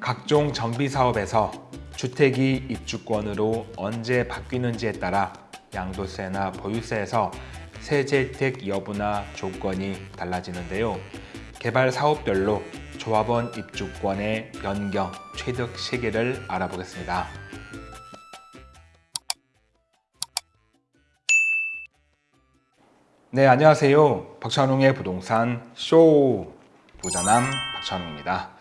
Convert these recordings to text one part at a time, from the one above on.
각종 정비 사업에서 주택이 입주권으로 언제 바뀌는지에 따라 양도세나 보유세에서 세제 혜택 여부나 조건이 달라지는데요. 개발 사업별로 조합원 입주권의 변경, 취득 시기를 알아보겠습니다. 네, 안녕하세요. 박찬웅의 부동산 쇼 부자남 박찬웅입니다.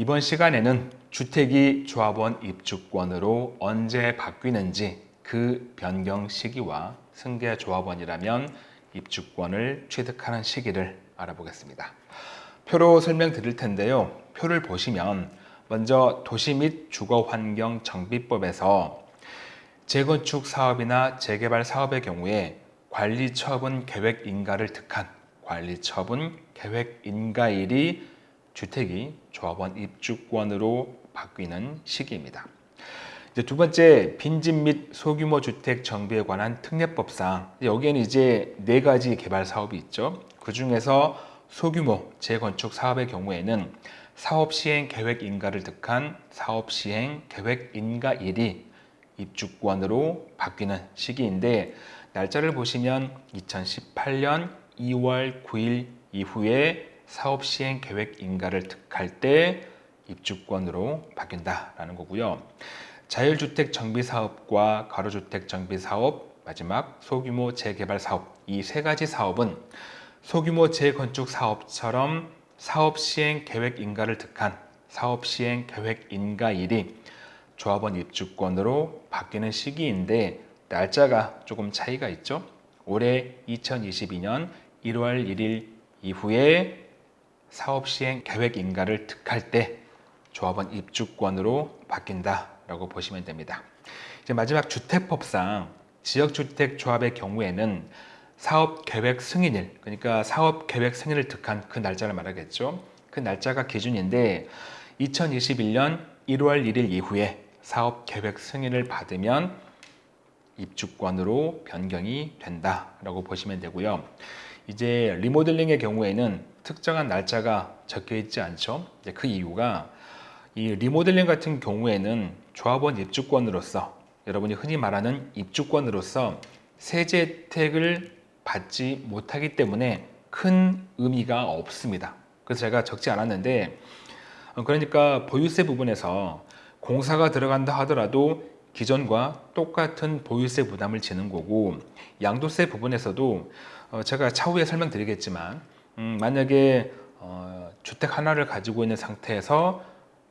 이번 시간에는 주택이 조합원 입주권으로 언제 바뀌는지 그 변경 시기와 승계 조합원이라면 입주권을 취득하는 시기를 알아보겠습니다. 표로 설명드릴 텐데요. 표를 보시면 먼저 도시 및 주거환경 정비법에서 재건축 사업이나 재개발 사업의 경우에 관리처분 계획 인가를 득한 관리처분 계획 인가일이 주택이 조합원 입주권으로 바뀌는 시기입니다. 이제 두 번째 빈집 및 소규모 주택 정비에 관한 특례법상 여기에는 이제 네 가지 개발 사업이 있죠. 그 중에서 소규모 재건축 사업의 경우에는 사업 시행 계획 인가를 득한 사업 시행 계획 인가 일이 입주권으로 바뀌는 시기인데 날짜를 보시면 2018년 2월 9일 이후에 사업 시행 계획 인가를 득할 때 입주권으로 바뀐다라는 거고요. 자율주택 정비 사업과 가로주택 정비 사업, 마지막 소규모 재개발 사업 이 세 가지 사업은 소규모 재건축 사업처럼 사업 시행 계획 인가를 득한 사업 시행 계획 인가일이 조합원 입주권으로 바뀌는 시기인데 날짜가 조금 차이가 있죠. 올해 2022년 1월 1일 이후에 사업 시행 계획 인가를 득할 때 조합원 입주권으로 바뀐다라고 보시면 됩니다. 이제 마지막 주택법상 지역주택 조합의 경우에는 사업 계획 승인일, 그러니까 사업 계획 승인을 득한 그 날짜를 말하겠죠. 그 날짜가 기준인데 2021년 1월 1일 이후에 사업 계획 승인을 받으면 입주권으로 변경이 된다라고 보시면 되고요. 이제 리모델링의 경우에는 특정한 날짜가 적혀 있지 않죠. 그 이유가 이 리모델링 같은 경우에는 조합원 입주권으로서 여러분이 흔히 말하는 입주권으로서 세제 혜택을 받지 못하기 때문에 큰 의미가 없습니다. 그래서 제가 적지 않았는데 그러니까 보유세 부분에서 공사가 들어간다 하더라도 기존과 똑같은 보유세 부담을 지는 거고 양도세 부분에서도 어, 제가 차후에 설명드리겠지만 음, 만약에 어, 주택 하나를 가지고 있는 상태에서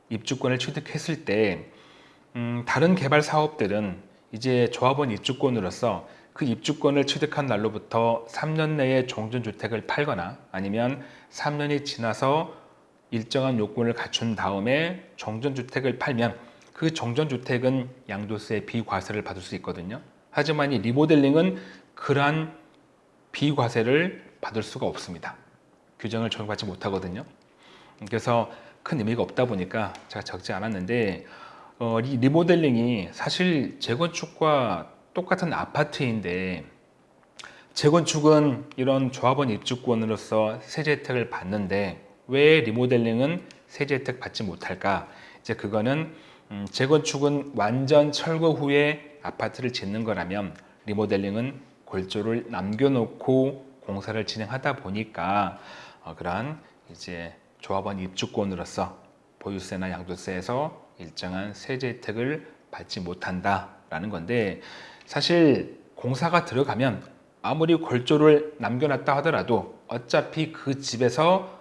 입주권을 취득했을 때 음, 다른 개발 사업들은 이제 조합원 입주권으로서 그 입주권을 취득한 날로부터 3년 내에 종전주택을 팔거나 아니면 3년이 지나서 일정한 요건을 갖춘 다음에 종전주택을 팔면 그 종전주택은 양도세 비과세를 받을 수 있거든요. 하지만 이 리모델링은 그러한 비과세를 받을 수가 없습니다. 규정을 적용받지 못하거든요. 그래서 큰 의미가 없다 보니까 제가 적지 않았는데 어, 이 리모델링이 사실 재건축과 똑같은 아파트인데 재건축은 이런 조합원 입주권으로서 세제 혜택을 받는데 왜 리모델링은 세제 혜택 받지 못할까? 이제 그거는 음, 재건축은 완전 철거 후에 아파트를 짓는 거라면 리모델링은 골조를 남겨놓고 공사를 진행하다 보니까 어, 그러한 이제 조합원 입주권으로서 보유세나 양도세에서 일정한 세제 혜택을 받지 못한다라는 건데 사실 공사가 들어가면 아무리 골조를 남겨놨다 하더라도 어차피 그 집에서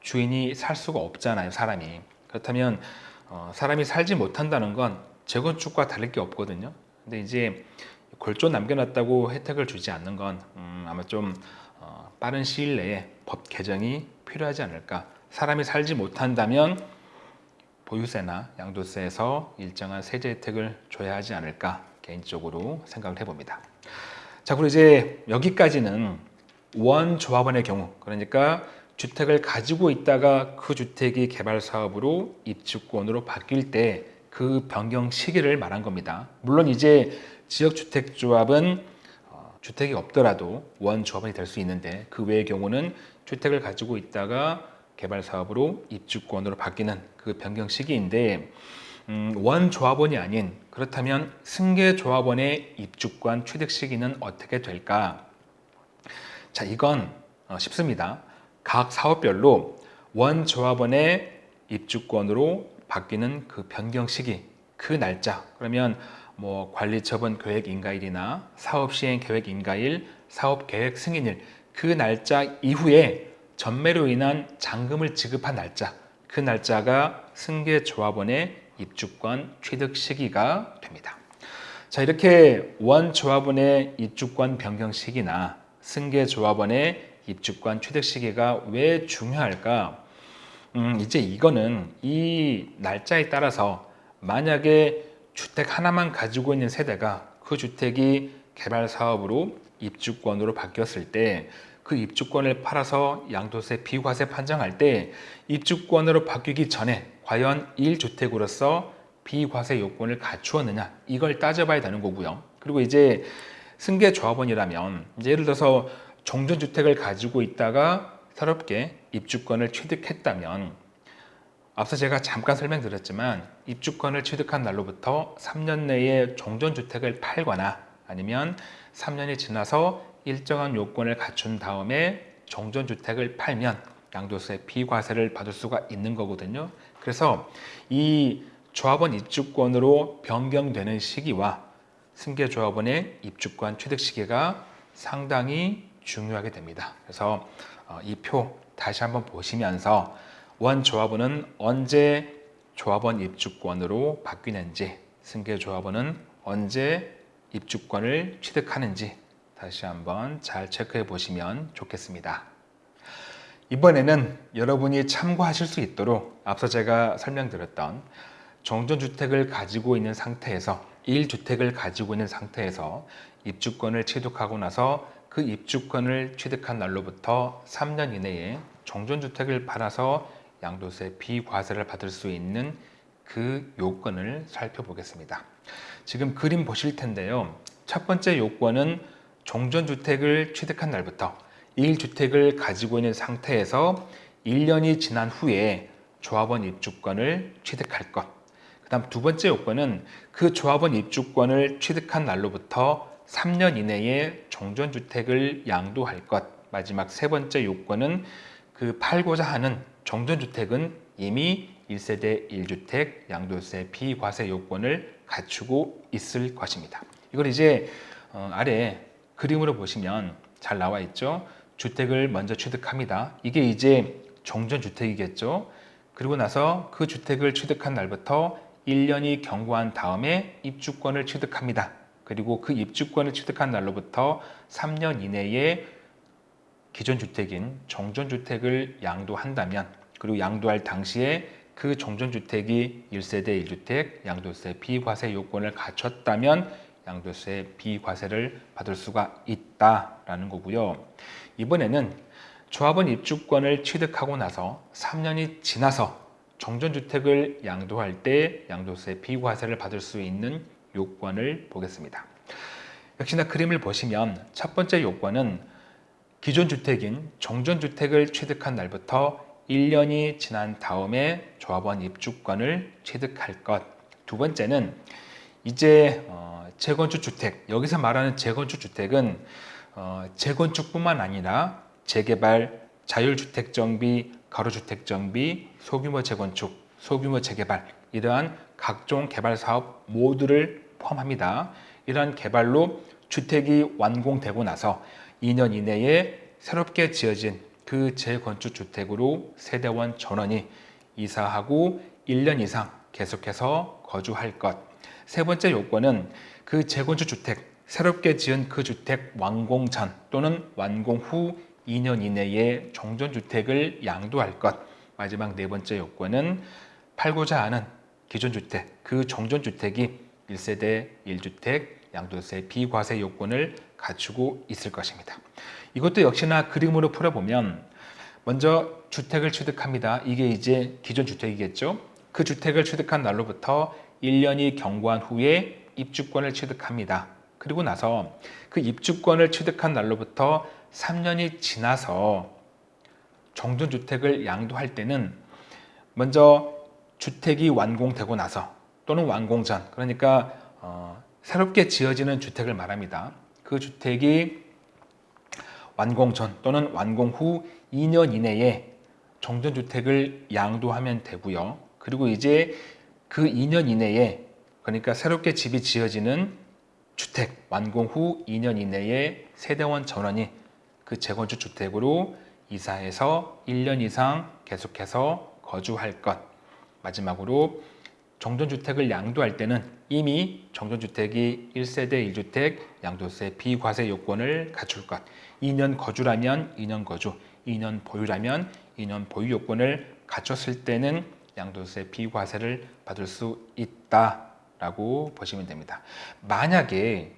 주인이 살 수가 없잖아요 사람이 그렇다면 어, 사람이 살지 못한다는 건 재건축과 다를 게 없거든요. 근데 이제 골조 남겨놨다고 혜택을 주지 않는 건 음, 아마 좀 어, 빠른 시일 내에 법 개정이 필요하지 않을까. 사람이 살지 못한다면 보유세나 양도세에서 일정한 세제 혜택을 줘야 하지 않을까 개인적으로 생각을 해봅니다. 자, 그리고 이제 여기까지는 원 조합원의 경우 그러니까 주택을 가지고 있다가 그 주택이 개발 사업으로 입주권으로 바뀔 때 그 변경 시기를 말한 겁니다. 물론 이제 지역주택조합은 어, 주택이 없더라도 원조합원이 될 수 있는데 그 외의 경우는 주택을 가지고 있다가 개발 사업으로 입주권으로 바뀌는 그 변경 시기인데 음, 원 조합원이 아닌 그렇다면 승계 조합원의 입주권 취득 시기는 어떻게 될까? 자, 이건 어, 쉽습니다. 각 사업별로 원 조합원의 입주권으로 바뀌는 그 변경 시기, 그 날짜. 그러면 뭐 관리 처분 계획 인가일이나 사업 시행 계획 인가일, 사업 계획 승인일 그 날짜 이후에 전매로 인한 잔금을 지급한 날짜, 그 날짜가 승계 조합원의 입주권 취득 시기가 됩니다. 자, 이렇게 원 조합원의 입주권 변경 시기나 승계 조합원의 입주권 취득 시기가 왜 중요할까? 음, 이제 이거는 이 날짜에 따라서 만약에 주택 하나만 가지고 있는 세대가 그 주택이 개발 사업으로 입주권으로 바뀌었을 때 그 입주권을 팔아서 양도세 비과세 판정할 때 입주권으로 바뀌기 전에 과연 1주택으로서 비과세 요건을 갖추었느냐 이걸 따져봐야 되는 거고요. 그리고 이제 승계 조합원이라면 이제 예를 들어서 종전주택을 가지고 있다가 새롭게 입주권을 취득했다면 앞서 제가 잠깐 설명드렸지만 입주권을 취득한 날로부터 3년 내에 종전주택을 팔거나 아니면 3년이 지나서 일정한 요건을 갖춘 다음에 종전주택을 팔면 양도세 비과세를 받을 수가 있는 거거든요. 그래서 이 조합원 입주권으로 변경되는 시기와 승계조합원의 입주권 취득 시기가 상당히 중요하게 됩니다. 그래서 어, 이표 다시 한번 보시면서 원 조합원은 언제 조합원 입주권으로 바뀌는지 승계조합원은 언제 입주권을 취득하는지 다시 한번 잘 체크해 보시면 좋겠습니다. 이번에는 여러분이 참고하실 수 있도록 앞서 제가 설명드렸던 정전주택을 가지고 있는 상태에서 1주택을 가지고 있는 상태에서 입주권을 취득하고 나서 그 입주권을 취득한 날로부터 3년 이내에 정전주택을 팔아서 양도세 비과세를 받을 수 있는 그 요건을 살펴보겠습니다. 지금 그림 보실 텐데요. 첫 번째 요건은 종전주택을 취득한 날부터 1주택을 가지고 있는 상태에서 1년이 지난 후에 조합원 입주권을 취득할 것. 그 다음 두 번째 요건은 그 조합원 입주권을 취득한 날로부터 3년 이내에 종전주택을 양도할 것. 마지막 세 번째 요건은 그 팔고자 하는 종전주택은 이미 1세대 1주택 양도세 비과세 요건을 갖추고 있을 것입니다. 이걸 이제 어, 아래 그림으로 보시면 잘 나와 있죠. 주택을 먼저 취득합니다. 이게 이제 종전주택이겠죠. 그리고 나서 그 주택을 취득한 날부터 1년이 경과한 다음에 입주권을 취득합니다. 그리고 그 입주권을 취득한 날로부터 3년 이내에 기존 주택인 종전주택을 양도한다면 그리고 양도할 당시에 그 종전주택이 1세대 1주택 양도세 비과세 요건을 갖췄다면 양도세 비과세를 받을 수가 있다라는 거고요. 이번에는 조합원 입주권을 취득하고 나서 3년이 지나서 정전주택을 양도할 때 양도세 비과세를 받을 수 있는 요건을 보겠습니다. 역시나 그림을 보시면 첫 번째 요건은 기존 주택인 정전주택을 취득한 날부터 1년이 지난 다음에 조합원 입주권을 취득할 것. 두 번째는 이제 어, 재건축 주택 여기서 말하는 재건축 주택은 어, 재건축뿐만 아니라 재개발, 자율주택 정비, 가로주택 정비, 소규모 재건축, 소규모 재개발 이러한 각종 개발 사업 모두를 포함합니다. 이러한 개발로 주택이 완공되고 나서 2년 이내에 새롭게 지어진 그 재건축 주택으로 세대원 전원이 이사하고 1년 이상 계속해서 거주할 것. 세 번째 요건은 그 재건축 주택, 새롭게 지은 그 주택 완공 전 또는 완공 후 2년 이내에 정전주택을 양도할 것. 마지막 네 번째 요건은 팔고자 하는 기존 주택, 그 정전주택이 1세대 1주택 양도세 비과세 요건을 갖추고 있을 것입니다. 이것도 역시나 그림으로 풀어보면 먼저 주택을 취득합니다. 이게 이제 기존 주택이겠죠. 그 주택을 취득한 날로부터 1년이 경과한 후에 입주권을 취득합니다. 그리고 나서 그 입주권을 취득한 날로부터 3년이 지나서 정전주택을 양도할 때는 먼저 주택이 완공되고 나서 또는 완공 전 그러니까 어, 새롭게 지어지는 주택을 말합니다. 그 주택이 완공 전 또는 완공 후 2년 이내에 정전주택을 양도하면 되고요. 그리고 이제 그 2년 이내에 그러니까 새롭게 집이 지어지는 주택 완공 후 2년 이내에 세대원 전원이 그 재건축 주택으로 이사해서 1년 이상 계속해서 거주할 것 마지막으로 정전주택을 양도할 때는 이미 정전주택이 1세대 1주택 양도세 비과세 요건을 갖출 것 2년 거주라면 2년 거주 2년 보유라면 2년 보유 요건을 갖췄을 때는 양도세 비과세를 받을 수 있다 라고 보시면 됩니다. 만약에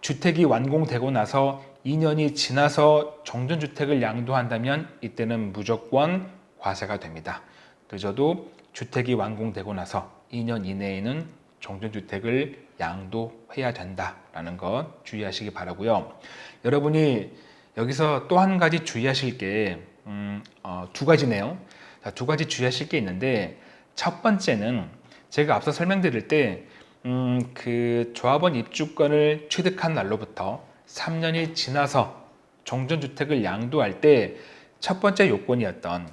주택이 완공되고 나서 2년이 지나서 정전주택을 양도한다면 이때는 무조건 과세가 됩니다. 늦어도 주택이 완공되고 나서 2년 이내에는 정전주택을 양도해야 된다라는 것 주의하시기 바라고요. 여러분이 여기서 또 한 가지 주의하실 게두 음, 어, 가지네요. 자, 두 가지 주의하실 게 있는데 첫 번째는 제가 앞서 설명드릴 때 음, 그 조합원 입주권을 취득한 날로부터 3년이 지나서 정전주택을 양도할 때 첫 번째 요건이었던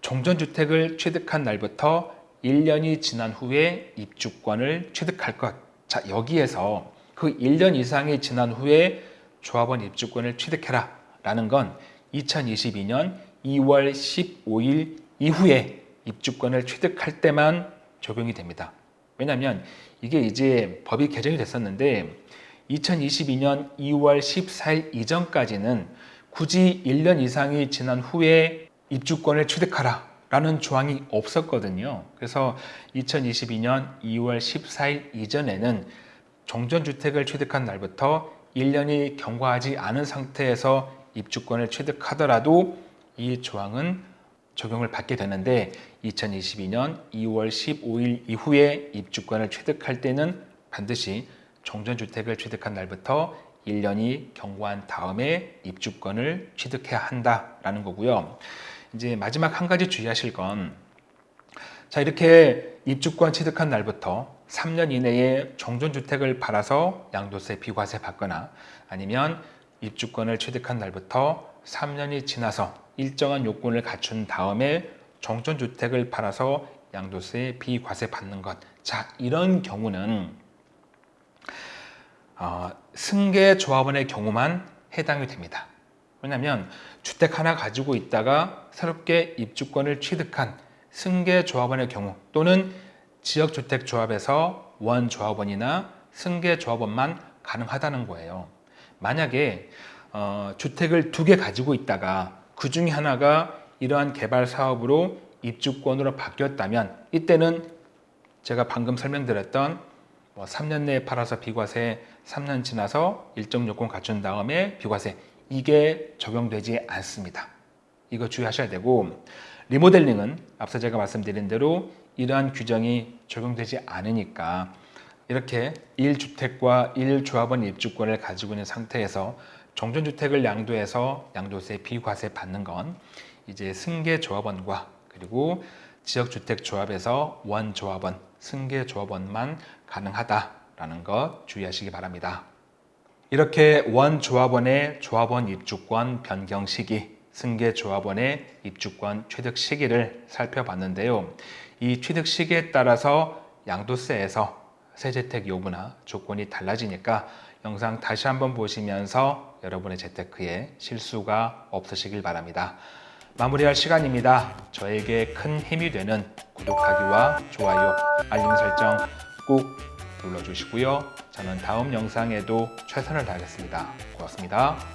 정전주택을 취득한 날부터 1년이 지난 후에 입주권을 취득할 것. 자, 여기에서 그 1년 이상이 지난 후에 조합원 입주권을 취득해라 라는 건 2022년 2월 15일 이후에 입주권을 취득할 때만 적용이 됩니다. 왜냐하면 이게 이제 법이 개정이 됐었는데 2022년 2월 14일 이전까지는 굳이 1년 이상이 지난 후에 입주권을 취득하라 라는 조항이 없었거든요. 그래서 2022년 2월 14일 이전에는 정전주택을 취득한 날부터 1년이 경과하지 않은 상태에서 입주권을 취득하더라도 이 조항은 적용을 받게 되는데 2022년 2월 15일 이후에 입주권을 취득할 때는 반드시 정전주택을 취득한 날부터 1년이 경과한 다음에 입주권을 취득해야 한다라는 거고요. 이제 마지막 한 가지 주의하실 건 자, 이렇게 입주권 취득한 날부터 3년 이내에 정전주택을 팔아서 양도세 비과세 받거나 아니면 입주권을 취득한 날부터 3년이 지나서 일정한 요건을 갖춘 다음에 정전주택을 팔아서 양도세 비과세 받는 것. 자, 이런 경우는 어, 승계조합원의 경우만 해당이 됩니다. 왜냐하면 주택 하나 가지고 있다가 새롭게 입주권을 취득한 승계조합원의 경우 또는 지역주택조합에서 원조합원이나 승계조합원만 가능하다는 거예요. 만약에 어, 주택을 두 개 가지고 있다가 그 중에 하나가 이러한 개발 사업으로 입주권으로 바뀌었다면 이때는 제가 방금 설명드렸던 뭐 3년 내에 팔아서 비과세 3년 지나서 일정 요건 갖춘 다음에 비과세 이게 적용되지 않습니다. 이거 주의하셔야 되고 리모델링은 앞서 제가 말씀드린 대로 이러한 규정이 적용되지 않으니까 이렇게 1주택과 1조합원 입주권을 가지고 있는 상태에서 정전주택을 양도해서 양도세 비과세 받는 건 이제 승계조합원과 그리고 지역주택조합에서 원조합원, 승계조합원만 가능하다라는 것 주의하시기 바랍니다. 이렇게 원조합원의 조합원 입주권 변경 시기, 승계조합원의 입주권 취득 시기를 살펴봤는데요. 이 취득 시기에 따라서 양도세에서 세재택 요구나 조건이 달라지니까 영상 다시 한번 보시면서 여러분의 재테크에 실수가 없으시길 바랍니다. 마무리할 시간입니다. 저에게 큰 힘이 되는 구독하기와 좋아요, 알림 설정 꼭 눌러주시고요. 저는 다음 영상에도 최선을 다하겠습니다. 고맙습니다.